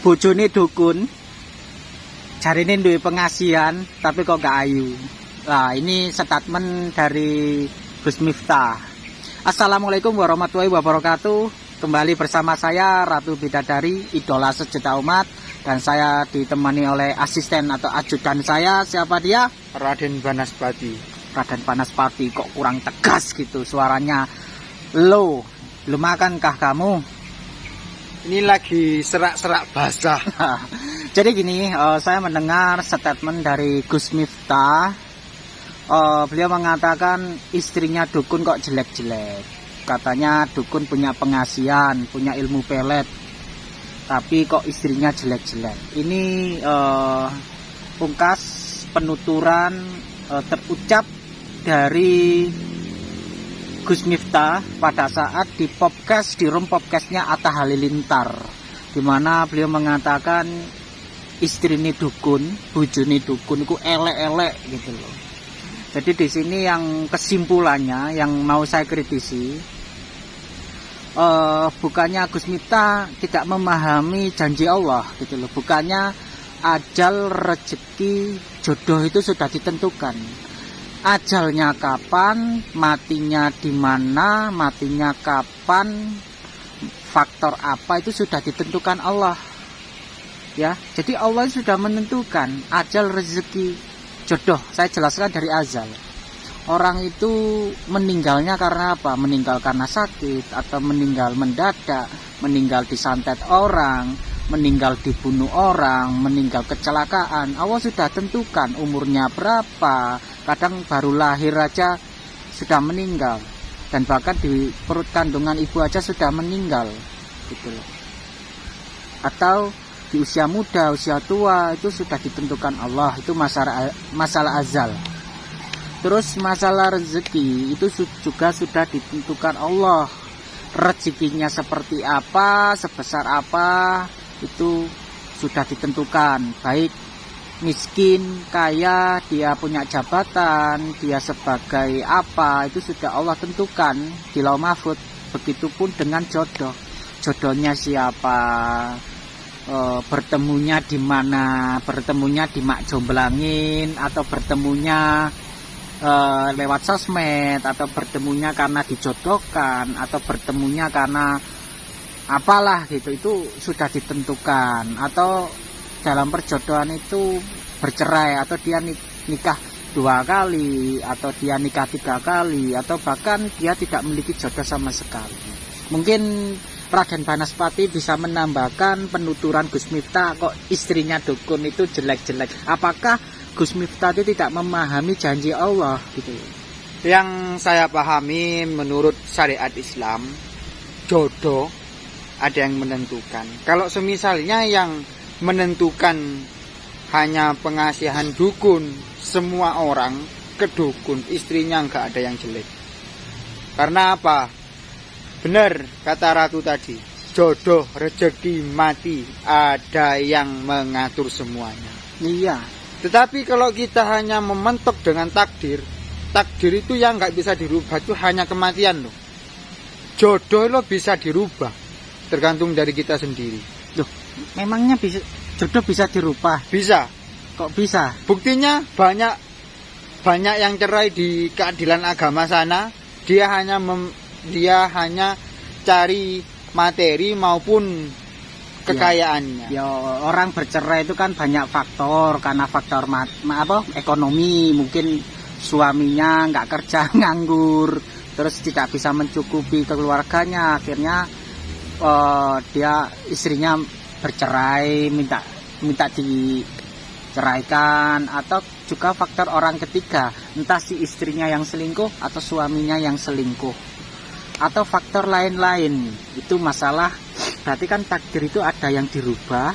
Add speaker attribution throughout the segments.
Speaker 1: bojone dukun. Jarine duwe pengasihan tapi kok gak ayu. Nah ini statement dari Gus Miftah. Assalamualaikum warahmatullahi wabarakatuh. Kembali bersama saya Ratu Bidadari idola sejuta umat. Dan saya ditemani oleh asisten atau ajudan saya. Siapa dia?
Speaker 2: Raden Banaspati.
Speaker 1: Raden Banaspati kok kurang tegas gitu suaranya. Lo lu makankah kamu
Speaker 2: ini lagi serak-serak basah.
Speaker 1: Jadi gini uh, saya mendengar statement dari Gus Miftah. Uh, beliau mengatakan istrinya dukun kok jelek-jelek. Katanya dukun punya pengasihan punya ilmu pelet. Tapi kok istrinya jelek-jelek. Ini uh, pungkas penuturan uh, terucap dari Gus Miftah pada saat di podcast di room podcastnya Atta Halilintar di mana beliau mengatakan istri ini dukun, bujuni dukun itu elek-elek gitu loh. Jadi di sini yang kesimpulannya yang mau saya kritisi uh, bukannya Gus Miftah tidak memahami janji Allah gitu loh, bukannya ajal rezeki jodoh itu sudah ditentukan ajalnya kapan, matinya di mana, matinya kapan, faktor apa itu sudah ditentukan Allah. Ya, jadi Allah sudah menentukan ajal rezeki jodoh. Saya jelaskan dari azal. Orang itu meninggalnya karena apa? Meninggal karena sakit atau meninggal mendadak, meninggal disantet orang, meninggal dibunuh orang, meninggal kecelakaan. Allah sudah tentukan umurnya berapa, kadang baru lahir aja sudah meninggal dan bahkan di perut kandungan ibu aja sudah meninggal gitu loh. Atau di usia muda, usia tua itu sudah ditentukan Allah, itu masalah masalah azal. Terus masalah rezeki itu juga sudah ditentukan Allah. Rezekinya seperti apa, sebesar apa, itu sudah ditentukan baik miskin, kaya, dia punya jabatan, dia sebagai apa, itu sudah Allah tentukan di lau mahfud. Begitupun dengan jodoh. Jodohnya siapa, e, bertemunya di mana, bertemunya di mak jomblangin, atau bertemunya e, lewat sosmed, atau bertemunya karena dijodohkan, atau bertemunya karena apalah gitu? Itu sudah ditentukan. Atau dalam perjodohan itu bercerai atau dia nikah dua kali atau dia nikah tiga kali atau bahkan dia tidak memiliki jodoh sama sekali. Mungkin Raden Banaspati bisa menambahkan penuturan Gus Miftah kok istrinya dukun itu jelek-jelek. Apakah Gus Miftah itu tidak memahami janji Allah gitu?
Speaker 2: Yang saya pahami menurut syariat Islam jodoh ada yang menentukan. Kalau semisalnya yang menentukan hanya pengasihan dukun, semua orang ke dukun, istrinya nggak ada yang jelek. Karena apa? Benar kata Ratu tadi, jodoh, rezeki, mati, ada yang mengatur semuanya.
Speaker 1: Iya.
Speaker 2: Tetapi kalau kita hanya mementok dengan takdir, takdir itu yang nggak bisa dirubah itu hanya kematian loh. Jodoh lo bisa dirubah tergantung dari kita sendiri.
Speaker 1: Memangnya bisa jodoh bisa dirubah?
Speaker 2: Bisa.
Speaker 1: Kok bisa?
Speaker 2: Buktinya banyak banyak yang cerai di keadilan agama sana, dia hanya mem, dia hanya cari materi maupun kekayaannya.
Speaker 1: Ya, ya orang bercerai itu kan banyak faktor karena faktor mat, apa ekonomi mungkin suaminya nggak kerja nganggur terus tidak bisa mencukupi keluarganya akhirnya uh, dia istrinya bercerai minta minta diceraikan atau juga faktor orang ketiga entah si istrinya yang selingkuh atau suaminya yang selingkuh atau faktor lain-lain. Itu masalah. Berarti kan takdir itu ada yang dirubah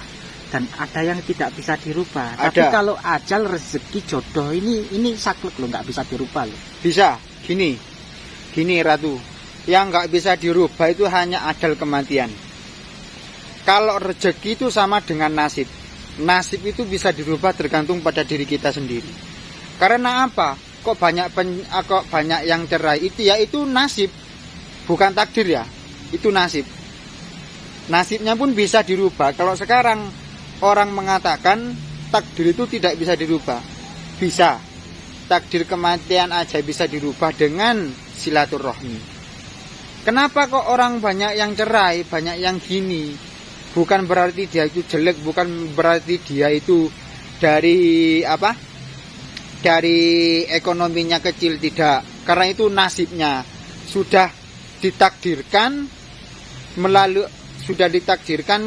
Speaker 1: dan ada yang tidak bisa dirubah. Ada. tapi kalau ajal rezeki jodoh ini ini saklek loh nggak bisa dirubah loh.
Speaker 2: Bisa. Gini. Gini ratu. Yang nggak bisa dirubah itu hanya adal kematian. Kalau rezeki itu sama dengan nasib. Nasib itu bisa dirubah tergantung pada diri kita sendiri. Karena apa? Kok banyak pen, ah, kok banyak yang cerai itu ya itu nasib. Bukan takdir ya. Itu nasib. nasibnya pun bisa dirubah. Kalau sekarang orang mengatakan takdir itu tidak bisa dirubah, bisa. Takdir kematian aja bisa dirubah dengan silaturahmi. Kenapa kok orang banyak yang cerai, banyak yang gini? Bukan berarti dia itu jelek, bukan berarti dia itu dari apa? Dari ekonominya kecil tidak. Karena itu nasibnya sudah ditakdirkan melalui sudah ditakdirkan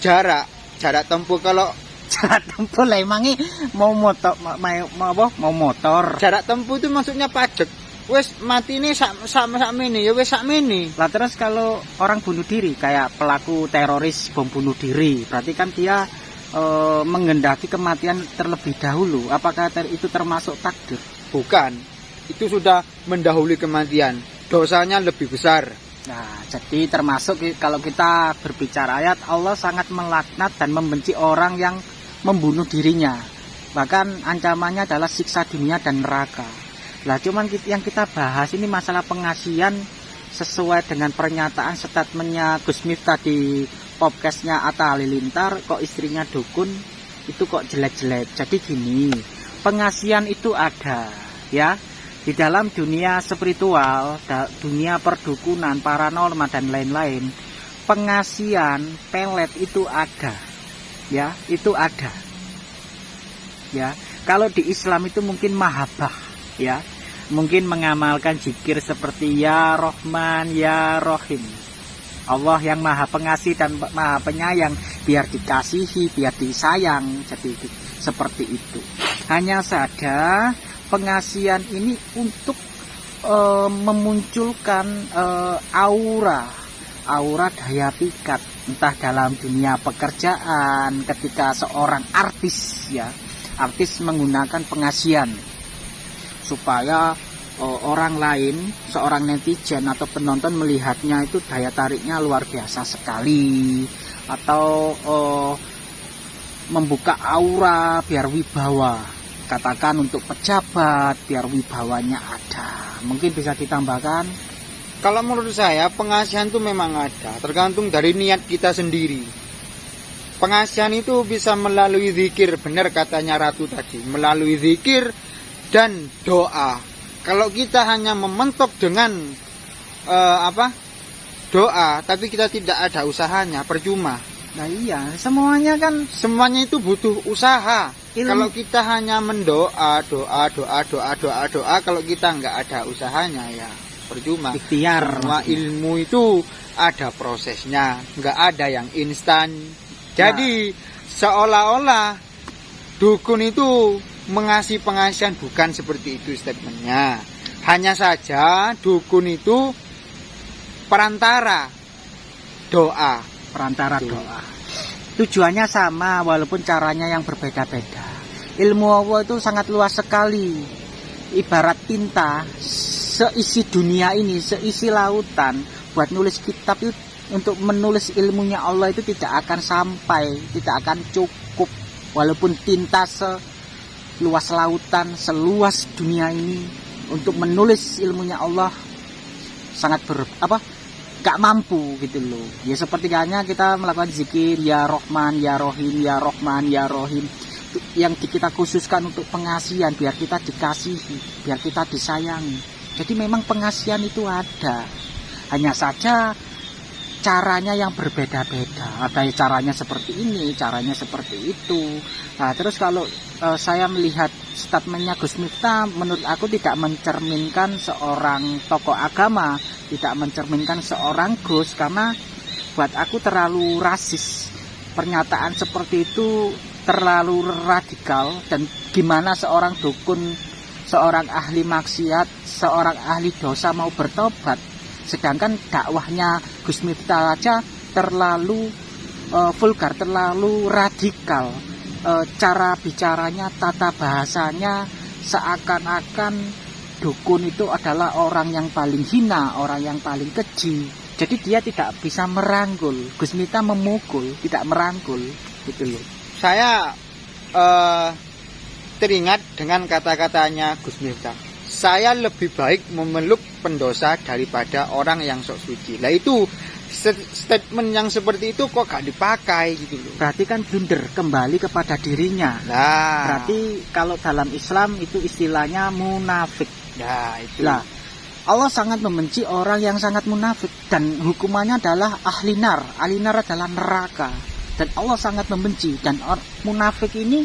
Speaker 2: jarak jarak tempuh kalau
Speaker 1: jarak tempuh lah emangnya mau motor mau, mau apa mau motor
Speaker 2: jarak tempuh itu maksudnya pajak wes mati ini sak sak sak mini ya wes sak mini
Speaker 1: lah terus kalau orang bunuh diri kayak pelaku teroris bom bunuh diri berarti kan dia e, mengendaki kematian terlebih dahulu. Apakah ter, itu termasuk takdir?
Speaker 2: Bukan. Itu sudah mendahului kematian. Dosanya lebih besar.
Speaker 1: Nah, jadi termasuk kalau kita berbicara ayat Allah sangat melaknat dan membenci orang yang membunuh dirinya. Bahkan ancamannya adalah siksa dunia dan neraka. Lah cuman yang kita bahas ini masalah pengasihan sesuai dengan pernyataan statementnya Gus Miftah di podcastnya Atta Halilintar kok istrinya dukun itu kok jelek-jelek. Jadi gini, pengasihan itu ada ya di dalam dunia spiritual, dunia perdukunan, paranormal dan lain-lain, pengasian pelet itu ada. Ya, itu ada. Ya, kalau di Islam itu mungkin mahabbah, ya. Mungkin mengamalkan zikir seperti ya Rahman, ya Rahim. Allah yang maha pengasih dan maha penyayang biar dikasihi, biar disayang. Jadi seperti itu. Hanya saja pengasihan ini untuk e, memunculkan e, aura aura daya pikat entah dalam dunia pekerjaan ketika seorang artis ya artis menggunakan pengasihan supaya e, orang lain seorang netizen atau penonton melihatnya itu daya tariknya luar biasa sekali. Atau e, membuka aura biar wibawa. Katakan untuk pejabat biar wibawanya ada. Mungkin bisa ditambahkan?
Speaker 2: Kalau menurut saya pengasihan itu memang ada tergantung dari niat kita sendiri. Pengasihan itu bisa melalui zikir benar katanya ratu tadi. Melalui zikir dan doa kalau kita hanya mementok dengan uh, apa doa tapi kita tidak ada usahanya percuma
Speaker 1: nah iya semuanya kan
Speaker 2: semuanya itu butuh usaha Ilmu. Kalau kita hanya mendoa, doa, doa, doa, doa, doa, kalau kita nggak ada usahanya ya percuma.
Speaker 1: Ikhtiar.
Speaker 2: Semua ilmu itu ada prosesnya, nggak ada yang instan. Jadi nah. seolah-olah dukun itu mengasih pengasihan bukan seperti itu statementnya. Hanya saja dukun itu perantara doa.
Speaker 1: Perantara doa. Tujuannya sama walaupun caranya yang berbeda-beda. Ilmu Allah itu sangat luas sekali. Ibarat tinta seisi dunia ini seisi lautan buat nulis kitab itu untuk menulis ilmunya Allah itu tidak akan sampai tidak akan cukup. Walaupun tinta seluas lautan seluas dunia ini untuk menulis ilmunya Allah sangat ber apa gak mampu gitu loh. Ya seperti hanya kita melakukan zikir ya Rohman ya Rohim ya Rohman ya Rohim yang kita khususkan untuk pengasihan biar kita dikasihi biar kita disayangi. Jadi memang pengasihan itu ada. Hanya saja caranya yang berbeda-beda. Ada caranya seperti ini caranya seperti itu. Nah terus kalau e, saya melihat statementnya Gus Miftah menurut aku tidak mencerminkan seorang tokoh agama tidak mencerminkan seorang Gus karena buat aku terlalu rasis. Pernyataan seperti itu terlalu radikal dan gimana seorang dukun seorang ahli maksiat seorang ahli dosa mau bertobat sedangkan dakwahnya Gus Miftah aja terlalu uh, vulgar terlalu radikal uh, cara bicaranya tata bahasanya seakan-akan dukun itu adalah orang yang paling hina, orang yang paling keji. Jadi dia tidak bisa merangkul. Gus Mita memukul, tidak merangkul, gitu loh.
Speaker 2: Saya uh, teringat dengan kata-katanya Gus Mita. Saya lebih baik memeluk pendosa daripada orang yang sok suci. Lah itu Stat- statement yang seperti itu kok gak dipakai gitu loh.
Speaker 1: Berarti kan blunder kembali kepada dirinya.
Speaker 2: Nah,
Speaker 1: Berarti kalau dalam Islam itu istilahnya munafik.
Speaker 2: nah itu.
Speaker 1: Lah, Allah sangat membenci orang yang sangat munafik dan hukumannya adalah ahli nar. Ahli nar adalah neraka. Dan Allah sangat membenci dan munafik ini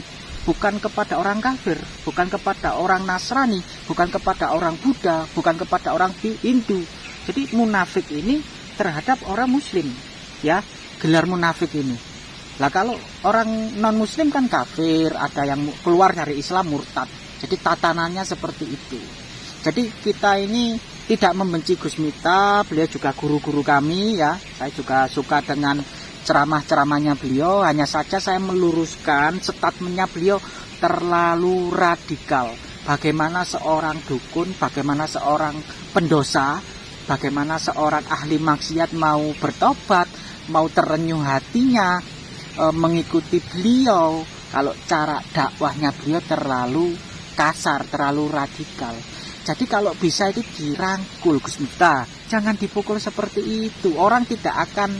Speaker 1: bukan kepada orang kafir, bukan kepada orang Nasrani, bukan kepada orang Buddha, bukan kepada orang Hindu. Jadi munafik ini terhadap orang muslim, ya. Gelar munafik ini. Lah kalau orang non muslim kan kafir, ada yang keluar dari Islam murtad. Jadi tatanannya seperti itu. Jadi kita ini tidak membenci Gus Miftah, beliau juga guru-guru kami ya. Saya juga suka dengan ceramah-ceramahnya beliau, hanya saja saya meluruskan statementnya beliau terlalu radikal. Bagaimana seorang dukun, bagaimana seorang pendosa, bagaimana seorang ahli maksiat mau bertobat, mau terenyuh hatinya, e, mengikuti beliau. Kalau cara dakwahnya beliau terlalu kasar, terlalu radikal. Jadi kalau bisa itu dirangkul Gus Miftah. Jangan dipukul seperti itu. Orang tidak akan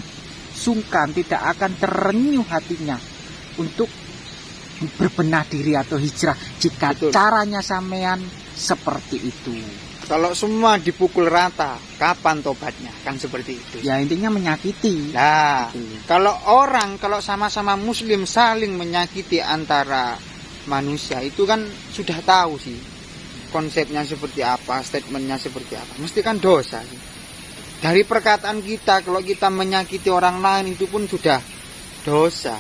Speaker 1: sungkan, tidak akan terenyuh hatinya untuk berbenah diri atau hijrah jika
Speaker 2: Betul.
Speaker 1: caranya sampean seperti itu.
Speaker 2: Kalau semua dipukul rata, kapan tobatnya? Kan seperti itu.
Speaker 1: Ya intinya menyakiti.
Speaker 2: Nah,
Speaker 1: Gitu.
Speaker 2: kalau orang kalau sama-sama muslim saling menyakiti antara manusia itu kan sudah tahu sih konsepnya seperti apa, statementnya seperti apa. Mesti kan dosa sih. Dari perkataan kita kalau kita menyakiti orang lain itu pun sudah dosa.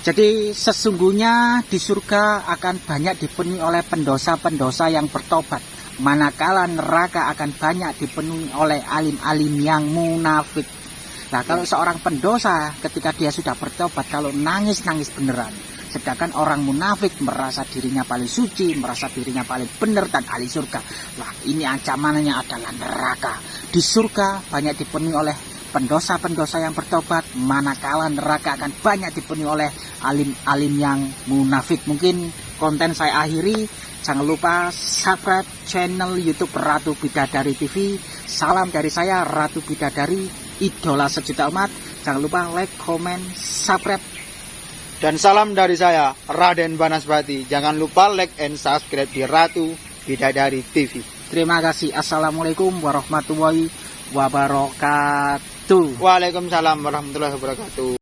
Speaker 1: Jadi sesungguhnya di surga akan banyak dipenuhi oleh pendosa-pendosa yang bertobat. Manakala neraka akan banyak dipenuhi oleh alim-alim yang munafik. Nah kalau seorang pendosa ketika dia sudah bertobat kalau nangis-nangis beneran. Sedangkan orang munafik merasa dirinya paling suci, merasa dirinya paling benar dan ahli surga. Wah ini ancamannya adalah neraka. Di surga banyak dipenuhi oleh pendosa-pendosa yang bertobat. Manakala neraka akan banyak dipenuhi oleh alim-alim yang munafik. Mungkin konten saya akhiri. Jangan lupa subscribe channel YouTube Ratu Bidadari TV salam dari saya Ratu Bidadari idola sejuta umat. Jangan lupa like comment subscribe
Speaker 2: Dan salam dari saya, Raden Banaspati. Jangan lupa like and subscribe di Ratu Bidadari TV.
Speaker 1: terima kasih assalamualaikum warahmatullahi wabarakatuh
Speaker 2: Waalaikumsalam warahmatullahi wabarakatuh.